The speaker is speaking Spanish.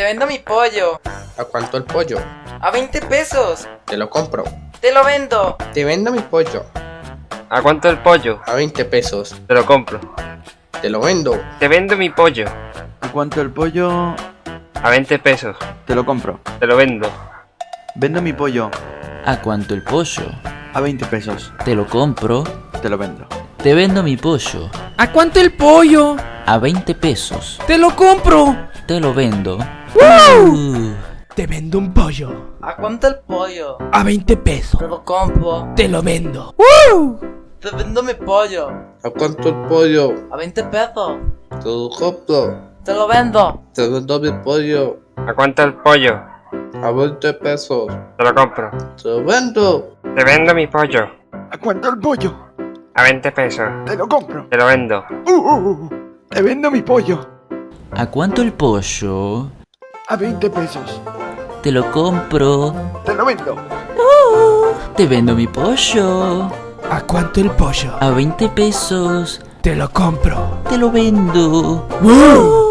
Te vendo mi pollo. ¿A cuánto el pollo? A 20 pesos. Te lo compro. Te lo vendo. Te vendo mi pollo. ¿A cuánto el pollo? A 20 pesos. Te lo compro. Te lo vendo. Te vendo mi pollo. ¿A cuánto el pollo? A 20 pesos. Te lo compro. Te lo vendo. Vendo mi pollo. ¿A cuánto el pollo? A 20 pesos. Te lo compro. Te lo vendo. Te vendo mi pollo. ¿A cuánto el pollo? A 20 pesos. ¡Te lo compro! Te lo vendo. ¡Woo! Uh, Te vendo un pollo. ¿A cuánto el pollo? A 20 pesos. Te lo compro. Te lo vendo. Te vendo mi pollo. ¿A cuánto el pollo? A 20 pesos. Te lo compro. Te lo vendo. Te vendo mi pollo. ¿A cuánto el pollo? A 20 pesos. Te lo compro. Te lo vendo. Te vendo mi pollo. ¿A cuánto el pollo? A 20 pesos. Te lo compro. Te lo vendo. Uh, uh, uh. Te vendo mi pollo. ¿A cuánto el pollo? A 20 pesos. Te lo compro. Te lo vendo. Te vendo mi pollo. ¿A cuánto el pollo? A 20 pesos. Te lo compro. Te lo vendo. ¡Woo!